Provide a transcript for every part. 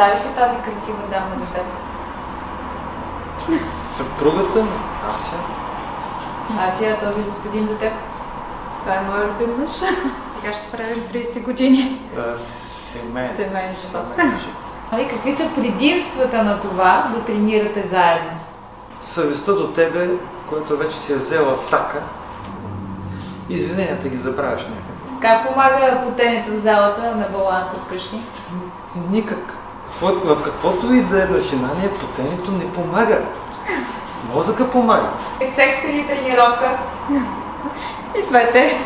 Представиш ли тази красива дама до теб? Съпругата ми, Ася. Асия, този господин до теб? Това е моят любим мъж. Така ще правим 30 години. Да, семейен. Семейен живот. Семейен живот. Нали, какви са предимствата на това да тренирате заедно? Съвестта до тебе, която вече си е взела сака, извиненията ги забравяш някъде. Как помага потенето в залата на баланса вкъщи? Никак. Какво- В каквото и да е начинание, потенето не помага. Мозъка помага. Секс или тренировка? И двете.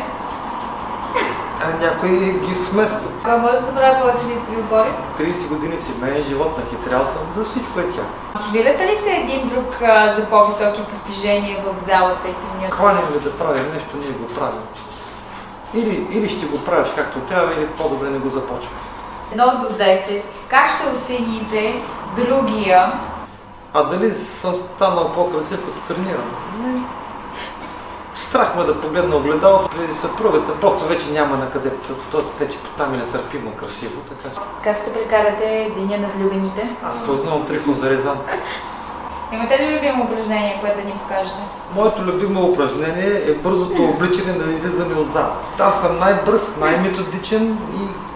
А някои ги сместват. Кой може да прави повече лицеви отбори? 30 години семейен живот, нахитрял съм за всичко е тя. Мотивирате ли се един друг а, за по-високи постижения в залата и тренирате? Хванем ли да правим нещо, ние го правим. Или, или ще го правиш както трябва, или по-добре не го започвай. Едно до 10. Как ще оцените другия? А дали съм станал по-красив като тренирам? Не. Страх ме да погледна огледалото при съпругата, просто вече няма на къде. То, вече там е нетърпимо красиво, така Как ще прекарате деня на влюбените? аз познавам Трифон Зарезан. Имате ли любимо упражнение, което да ни покажете? Моето любимо упражнение е бързото обличане на излизане от залата. Там съм най-бърз, най-методичен и